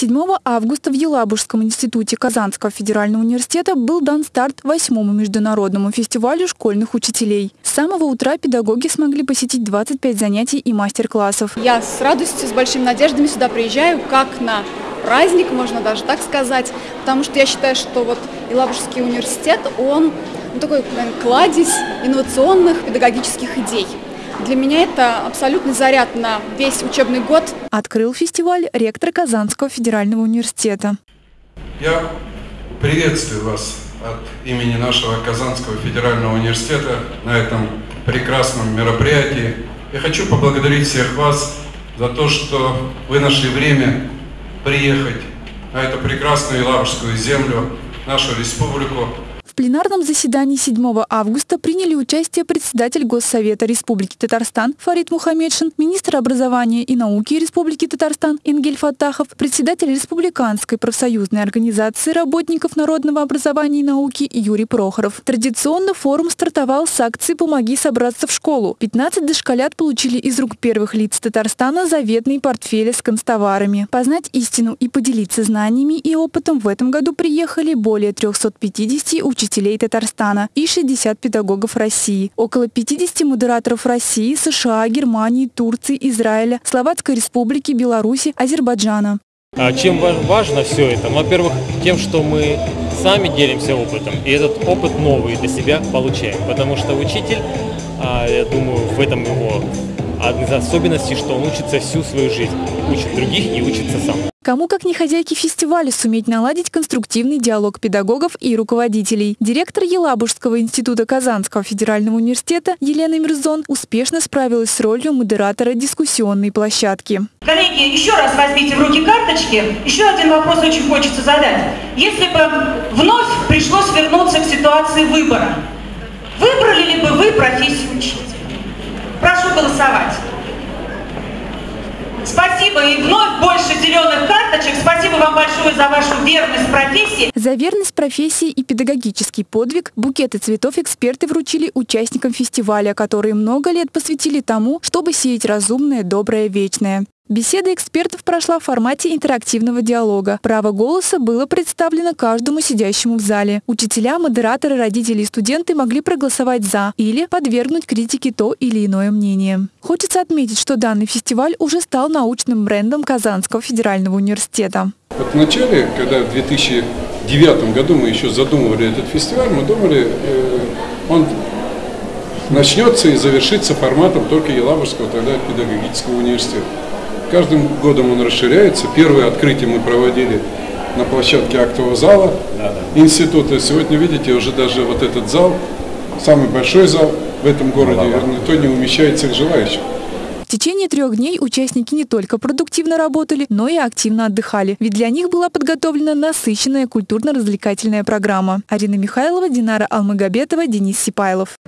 7 августа в Елабужском институте Казанского федерального университета был дан старт восьмому международному фестивалю школьных учителей. С самого утра педагоги смогли посетить 25 занятий и мастер-классов. Я с радостью, с большими надеждами сюда приезжаю, как на праздник, можно даже так сказать, потому что я считаю, что вот Елабужский университет, он ну, такой наверное, кладезь инновационных педагогических идей. Для меня это абсолютный заряд на весь учебный год. Открыл фестиваль ректор Казанского федерального университета. Я приветствую вас от имени нашего Казанского федерального университета на этом прекрасном мероприятии. Я хочу поблагодарить всех вас за то, что вы нашли время приехать на эту прекрасную Елабужскую землю, нашу республику, пленарном заседании 7 августа приняли участие председатель Госсовета Республики Татарстан Фарид Мухаммедшин, министр образования и науки Республики Татарстан Ингель Фатахов, председатель Республиканской профсоюзной организации работников народного образования и науки Юрий Прохоров. Традиционно форум стартовал с акции «Помоги собраться в школу». 15 дошколят получили из рук первых лиц Татарстана заветные портфели с констоварами. Познать истину и поделиться знаниями и опытом в этом году приехали более 350 учителей учителей Татарстана и 60 педагогов России, около 50 модераторов России, США, Германии, Турции, Израиля, Словацкой Республики, Беларуси, Азербайджана. А чем важно все это? Во-первых, тем, что мы сами делимся опытом, и этот опыт новый для себя получаем. Потому что учитель, а, я думаю, в этом его одна из особенностей, что он учится всю свою жизнь, учит других и учится сам. Кому, как не хозяйки фестиваля, суметь наладить конструктивный диалог педагогов и руководителей. Директор Елабужского института Казанского федерального университета Елена Мирзон успешно справилась с ролью модератора дискуссионной площадки. Коллеги, еще раз возьмите в руки карточки. Еще один вопрос очень хочется задать. Если бы вновь пришлось вернуться к ситуации выбора, выбрали ли бы вы профессию учителя? Голосовать. Спасибо и вновь больше зеленых карточек. Спасибо вам большое за вашу верность профессии. За верность профессии и педагогический подвиг букеты цветов эксперты вручили участникам фестиваля, которые много лет посвятили тому, чтобы сеять разумное, доброе, вечное. Беседа экспертов прошла в формате интерактивного диалога. Право голоса было представлено каждому сидящему в зале. Учителя, модераторы, родители и студенты могли проголосовать «за» или подвергнуть критике то или иное мнение. Хочется отметить, что данный фестиваль уже стал научным брендом Казанского федерального университета. Вот начале, когда в 2009 году мы еще задумывали этот фестиваль, мы думали, э, он начнется и завершится форматом только Елабужского тогда педагогического университета. Каждым годом он расширяется. Первое открытие мы проводили на площадке актового зала института. Сегодня, видите, уже даже вот этот зал, самый большой зал в этом городе, никто не умещает всех желающих. В течение трех дней участники не только продуктивно работали, но и активно отдыхали. Ведь для них была подготовлена насыщенная культурно-развлекательная программа. Арина Михайлова, Динара Алмагобетова, Денис Сипайлов.